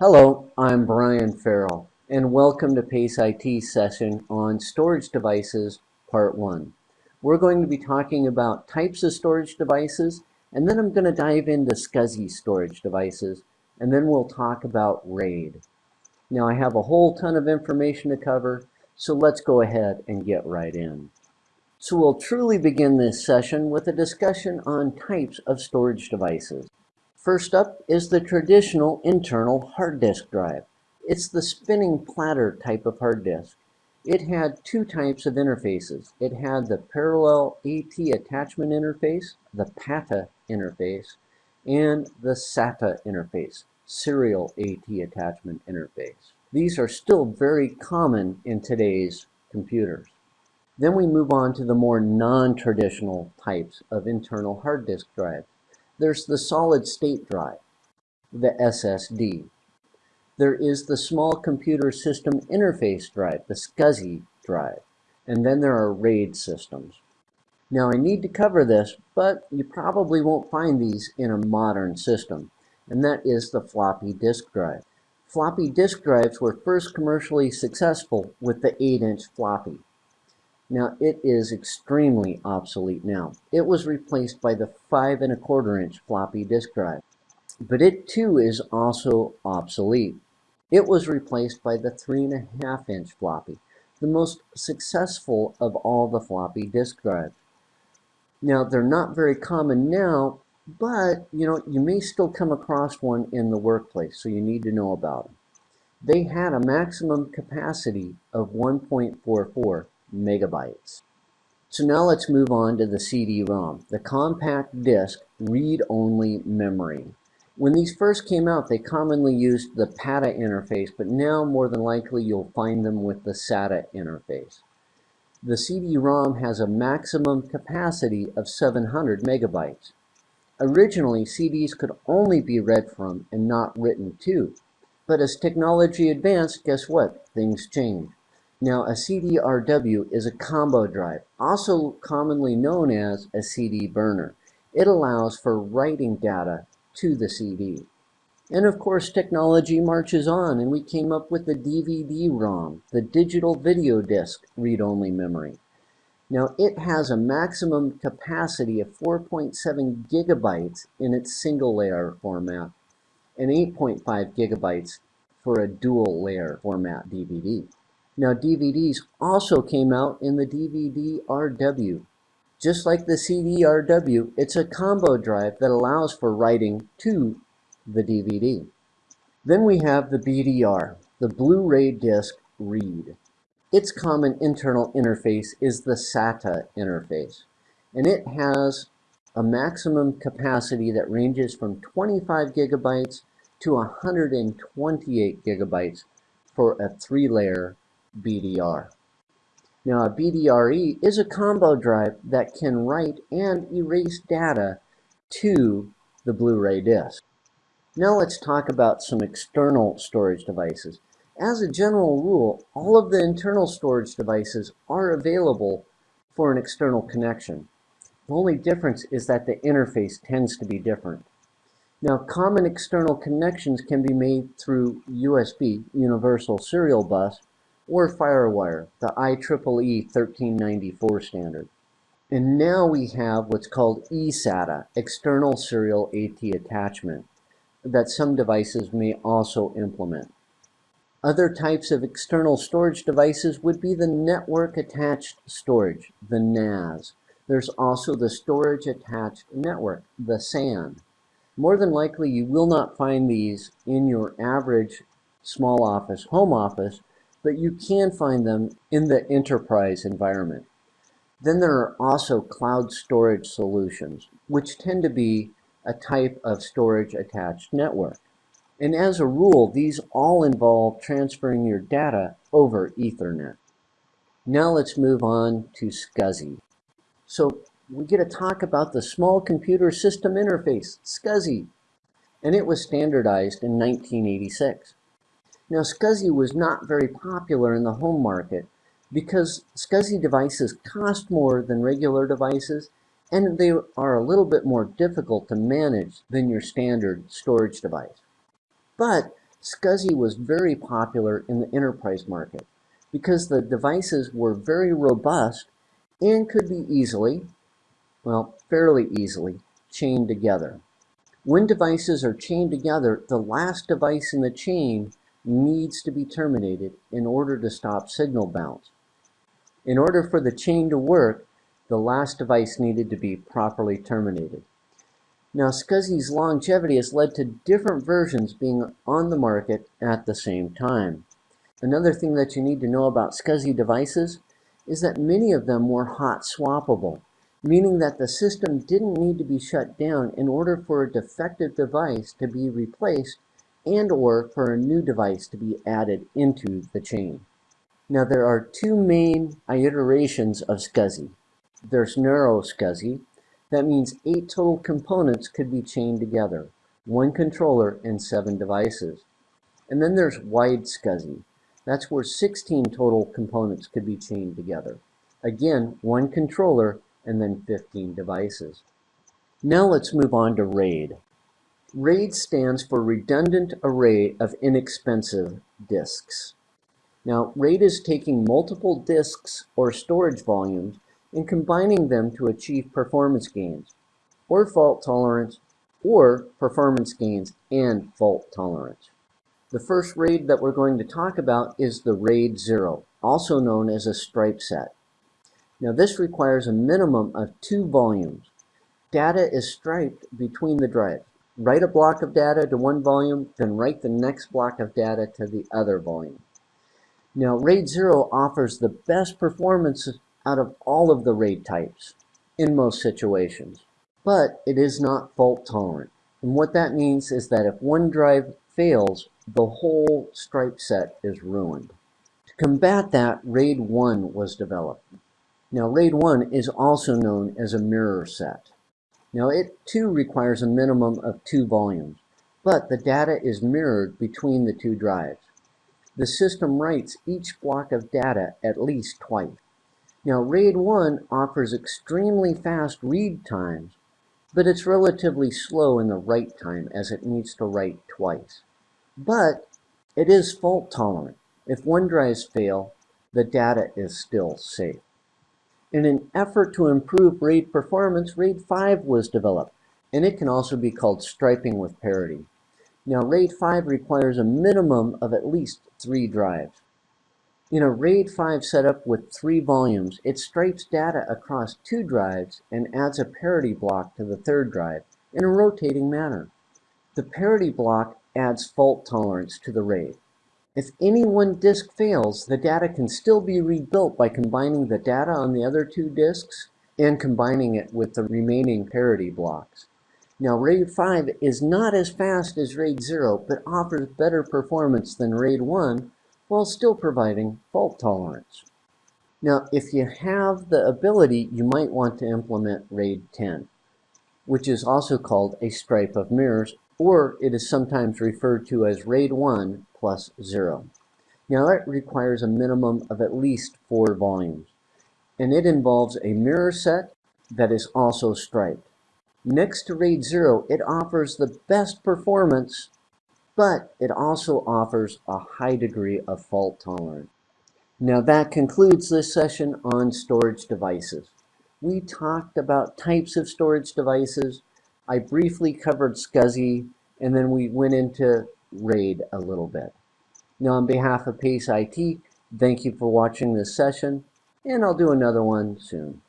Hello, I'm Brian Farrell, and welcome to PACE IT session on storage devices, part one. We're going to be talking about types of storage devices, and then I'm going to dive into SCSI storage devices, and then we'll talk about RAID. Now I have a whole ton of information to cover, so let's go ahead and get right in. So we'll truly begin this session with a discussion on types of storage devices. First up is the traditional internal hard disk drive. It's the spinning platter type of hard disk. It had two types of interfaces. It had the parallel AT attachment interface, the PATA interface, and the SATA interface, serial AT attachment interface. These are still very common in today's computers. Then we move on to the more non-traditional types of internal hard disk drive. There's the solid state drive, the SSD. There is the small computer system interface drive, the SCSI drive. And then there are RAID systems. Now I need to cover this, but you probably won't find these in a modern system, and that is the floppy disk drive. Floppy disk drives were first commercially successful with the 8-inch floppy. Now it is extremely obsolete now. It was replaced by the five and a quarter inch floppy disk drive. But it too is also obsolete. It was replaced by the three and a half inch floppy, the most successful of all the floppy disk drives. Now they're not very common now, but you know, you may still come across one in the workplace, so you need to know about them. They had a maximum capacity of 1.44 megabytes. So now let's move on to the CD-ROM, the compact disc read-only memory. When these first came out, they commonly used the PATA interface, but now more than likely you'll find them with the SATA interface. The CD-ROM has a maximum capacity of 700 megabytes. Originally, CDs could only be read from and not written to. But as technology advanced, guess what? Things changed. Now, a CD-RW is a combo drive, also commonly known as a CD burner. It allows for writing data to the CD. And of course, technology marches on, and we came up with the DVD-ROM, the digital video disc read-only memory. Now, it has a maximum capacity of 4.7 gigabytes in its single layer format and 8.5 gigabytes for a dual layer format DVD. Now DVDs also came out in the DVD-RW. Just like the CD-RW, it's a combo drive that allows for writing to the DVD. Then we have the BDR, the Blu-ray disc read. Its common internal interface is the SATA interface, and it has a maximum capacity that ranges from 25 gigabytes to 128 gigabytes for a three-layer BDR. Now a BDRE is a combo drive that can write and erase data to the Blu-ray disc. Now let's talk about some external storage devices. As a general rule, all of the internal storage devices are available for an external connection. The only difference is that the interface tends to be different. Now, common external connections can be made through USB, Universal Serial Bus, or FireWire, the IEEE 1394 standard. And now we have what's called eSATA, External Serial AT Attachment, that some devices may also implement. Other types of external storage devices would be the Network Attached Storage, the NAS. There's also the Storage Attached Network, the SAN. More than likely, you will not find these in your average small office, home office, but you can find them in the enterprise environment. Then there are also cloud storage solutions, which tend to be a type of storage attached network. And as a rule, these all involve transferring your data over Ethernet. Now let's move on to SCSI. So we get to talk about the Small Computer System Interface, SCSI, and it was standardized in 1986. Now, SCSI was not very popular in the home market because SCSI devices cost more than regular devices and they are a little bit more difficult to manage than your standard storage device. But SCSI was very popular in the enterprise market because the devices were very robust and could be easily, well, fairly easily, chained together. When devices are chained together, the last device in the chain needs to be terminated in order to stop signal bounce. In order for the chain to work, the last device needed to be properly terminated. Now, SCSI's longevity has led to different versions being on the market at the same time. Another thing that you need to know about SCSI devices is that many of them were hot swappable, meaning that the system didn't need to be shut down in order for a defective device to be replaced and or for a new device to be added into the chain. Now there are two main iterations of SCSI. There's narrow SCSI, that means eight total components could be chained together, one controller and seven devices. And then there's wide SCSI. That's where 16 total components could be chained together. Again, one controller and then 15 devices. Now let's move on to RAID. RAID stands for Redundant Array of Inexpensive Disks. Now, RAID is taking multiple disks or storage volumes and combining them to achieve performance gains, or fault tolerance, or performance gains and fault tolerance. The first RAID that we're going to talk about is the RAID 0, also known as a stripe set. Now this requires a minimum of two volumes. Data is striped between the drives write a block of data to one volume, then write the next block of data to the other volume. Now, RAID 0 offers the best performance out of all of the RAID types in most situations, but it is not fault tolerant. And what that means is that if one drive fails, the whole stripe set is ruined. To combat that, RAID 1 was developed. Now, RAID 1 is also known as a mirror set. Now it too requires a minimum of two volumes, but the data is mirrored between the two drives. The system writes each block of data at least twice. Now RAID 1 offers extremely fast read times, but it's relatively slow in the write time as it needs to write twice. But it is fault tolerant. If one drives fail, the data is still safe. In an effort to improve RAID performance, RAID 5 was developed, and it can also be called striping with parity. Now, RAID 5 requires a minimum of at least three drives. In a RAID 5 setup with three volumes, it stripes data across two drives and adds a parity block to the third drive in a rotating manner. The parity block adds fault tolerance to the RAID. If any one disk fails, the data can still be rebuilt by combining the data on the other two disks and combining it with the remaining parity blocks. Now RAID 5 is not as fast as RAID 0, but offers better performance than RAID 1 while still providing fault tolerance. Now, if you have the ability, you might want to implement RAID 10, which is also called a stripe of mirrors, or it is sometimes referred to as RAID 1 plus 0. Now that requires a minimum of at least four volumes, and it involves a mirror set that is also striped. Next to RAID 0, it offers the best performance, but it also offers a high degree of fault tolerance. Now that concludes this session on storage devices. We talked about types of storage devices. I briefly covered SCSI, and then we went into RAID a little bit. Now on behalf of PACE IT, thank you for watching this session, and I'll do another one soon.